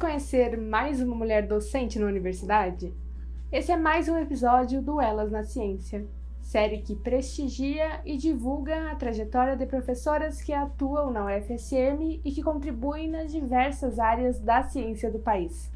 conhecer mais uma mulher docente na universidade? Esse é mais um episódio do Elas na Ciência, série que prestigia e divulga a trajetória de professoras que atuam na UFSM e que contribuem nas diversas áreas da ciência do país.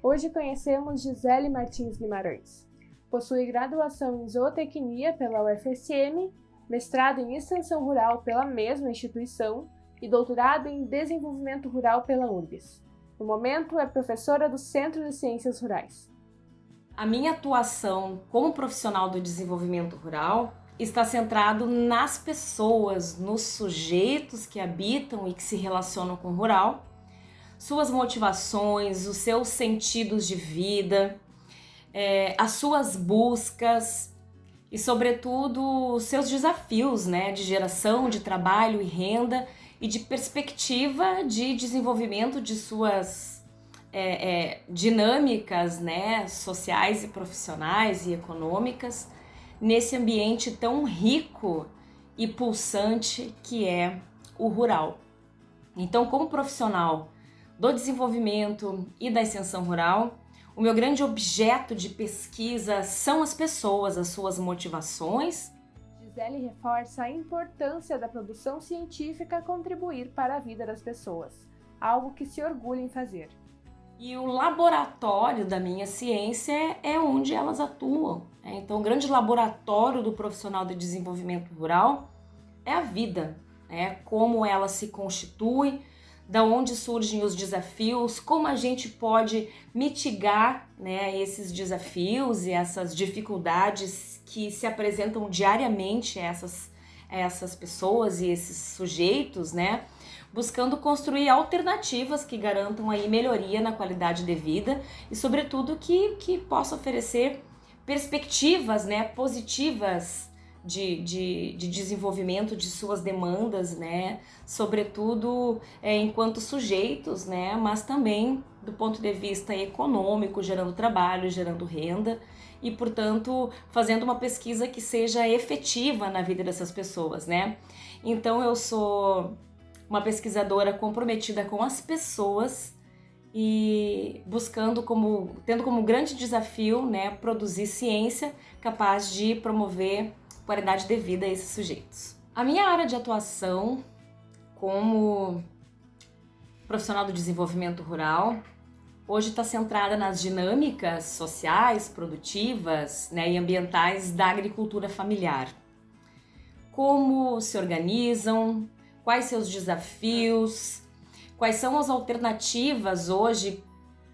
Hoje conhecemos Gisele Martins Guimarães. Possui graduação em zootecnia pela UFSM, mestrado em extensão rural pela mesma instituição e doutorado em desenvolvimento rural pela URBS. No momento, é professora do Centro de Ciências Rurais. A minha atuação como profissional do desenvolvimento rural está centrado nas pessoas, nos sujeitos que habitam e que se relacionam com o rural, suas motivações, os seus sentidos de vida, é, as suas buscas e, sobretudo, os seus desafios né, de geração de trabalho e renda e de perspectiva de desenvolvimento de suas é, é, dinâmicas né, sociais e profissionais e econômicas nesse ambiente tão rico e pulsante que é o rural. Então, como profissional do desenvolvimento e da extensão rural, o meu grande objeto de pesquisa são as pessoas, as suas motivações Gisele reforça a importância da produção científica contribuir para a vida das pessoas, algo que se orgulha em fazer. E o laboratório da minha ciência é onde elas atuam. Né? Então, o grande laboratório do profissional de desenvolvimento rural é a vida, né? como ela se constitui, da onde surgem os desafios, como a gente pode mitigar né, esses desafios e essas dificuldades que se apresentam diariamente a essas, a essas pessoas e esses sujeitos, né? Buscando construir alternativas que garantam aí melhoria na qualidade de vida e, sobretudo, que, que possa oferecer perspectivas né, positivas de, de, de, desenvolvimento de suas demandas, né? Sobretudo é, enquanto sujeitos, né? Mas também do ponto de vista econômico, gerando trabalho, gerando renda e, portanto, fazendo uma pesquisa que seja efetiva na vida dessas pessoas, né? Então, eu sou uma pesquisadora comprometida com as pessoas e buscando como tendo como grande desafio, né, produzir ciência capaz de promover qualidade de vida a esses sujeitos. A minha área de atuação como profissional do desenvolvimento rural hoje está centrada nas dinâmicas sociais, produtivas né, e ambientais da agricultura familiar. Como se organizam, quais seus desafios, quais são as alternativas hoje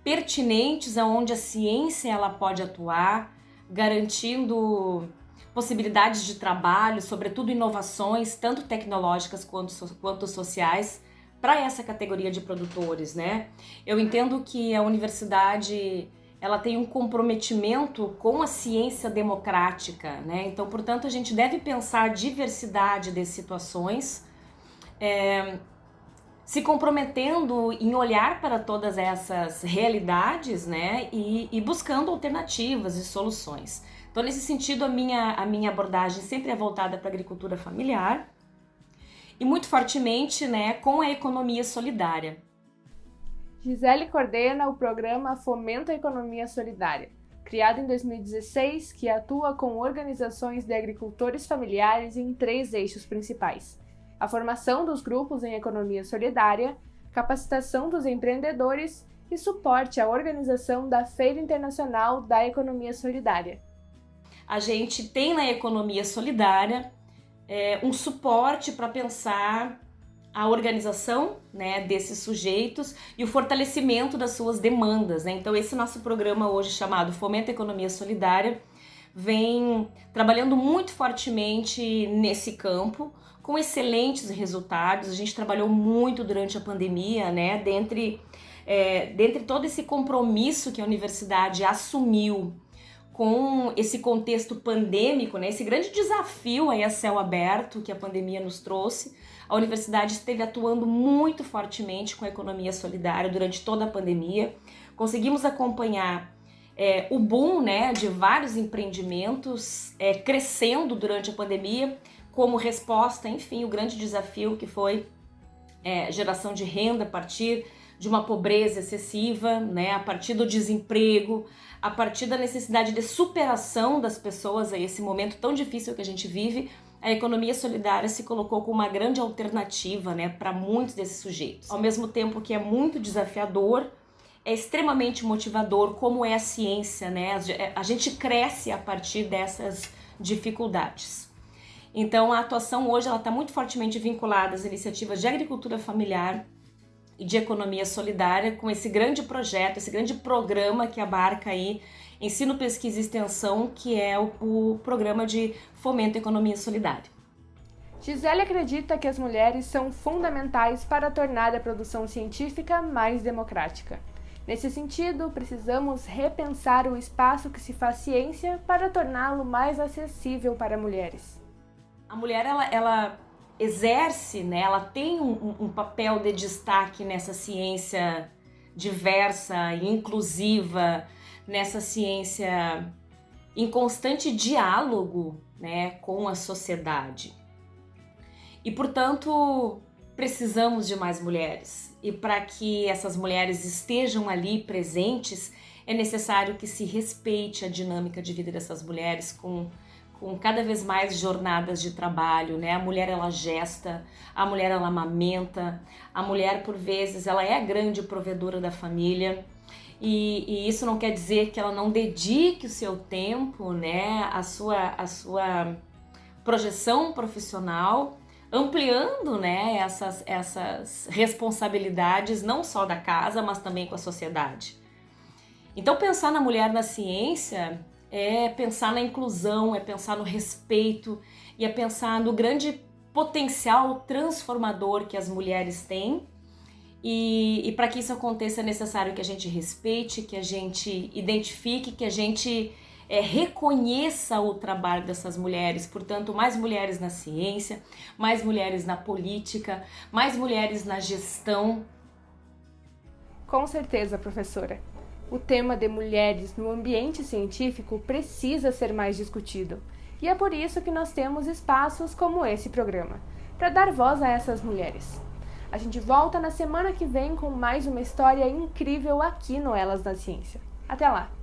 pertinentes aonde a ciência ela pode atuar, garantindo possibilidades de trabalho, sobretudo inovações, tanto tecnológicas quanto, quanto sociais, para essa categoria de produtores, né? Eu entendo que a universidade ela tem um comprometimento com a ciência democrática, né? Então, portanto, a gente deve pensar a diversidade de situações, é, se comprometendo em olhar para todas essas realidades, né? E, e buscando alternativas e soluções. Então, nesse sentido, a minha, a minha abordagem sempre é voltada para a agricultura familiar, e muito fortemente né, com a economia solidária. Gisele coordena o programa Fomenta a Economia Solidária, criado em 2016, que atua com organizações de agricultores familiares em três eixos principais: a formação dos grupos em economia solidária, capacitação dos empreendedores e suporte à organização da Feira Internacional da Economia Solidária. A gente tem na economia solidária é, um suporte para pensar a organização né, desses sujeitos e o fortalecimento das suas demandas. Né? Então, esse nosso programa hoje chamado Fomenta Economia Solidária vem trabalhando muito fortemente nesse campo, com excelentes resultados. A gente trabalhou muito durante a pandemia, né? Dentre, é, dentre todo esse compromisso que a universidade assumiu com esse contexto pandêmico, né, esse grande desafio aí a céu aberto que a pandemia nos trouxe, a universidade esteve atuando muito fortemente com a economia solidária durante toda a pandemia. Conseguimos acompanhar é, o boom né, de vários empreendimentos é, crescendo durante a pandemia, como resposta, enfim, o grande desafio que foi é, geração de renda a partir de uma pobreza excessiva, né, a partir do desemprego, a partir da necessidade de superação das pessoas a esse momento tão difícil que a gente vive, a economia solidária se colocou como uma grande alternativa, né, para muitos desses sujeitos. Ao mesmo tempo que é muito desafiador, é extremamente motivador, como é a ciência, né? A gente cresce a partir dessas dificuldades. Então, a atuação hoje está muito fortemente vinculada às iniciativas de agricultura familiar, e de economia solidária com esse grande projeto, esse grande programa que abarca aí ensino, pesquisa e extensão, que é o, o programa de fomento à economia solidária. Gisele acredita que as mulheres são fundamentais para tornar a produção científica mais democrática. Nesse sentido, precisamos repensar o espaço que se faz ciência para torná-lo mais acessível para mulheres. A mulher ela, ela exerce, né, ela tem um, um papel de destaque nessa ciência diversa e inclusiva, nessa ciência em constante diálogo né, com a sociedade. E, portanto, precisamos de mais mulheres. E para que essas mulheres estejam ali presentes, é necessário que se respeite a dinâmica de vida dessas mulheres com com cada vez mais jornadas de trabalho, né? A mulher ela gesta, a mulher ela amamenta, a mulher por vezes ela é a grande provedora da família. E, e, isso não quer dizer que ela não dedique o seu tempo, né, a sua, a sua projeção profissional, ampliando, né, essas, essas responsabilidades não só da casa, mas também com a sociedade. Então pensar na mulher na ciência é pensar na inclusão, é pensar no respeito e é pensar no grande potencial transformador que as mulheres têm. E, e para que isso aconteça é necessário que a gente respeite, que a gente identifique, que a gente é, reconheça o trabalho dessas mulheres. Portanto, mais mulheres na ciência, mais mulheres na política, mais mulheres na gestão. Com certeza, professora o tema de mulheres no ambiente científico precisa ser mais discutido. E é por isso que nós temos espaços como esse programa, para dar voz a essas mulheres. A gente volta na semana que vem com mais uma história incrível aqui no Elas da Ciência. Até lá!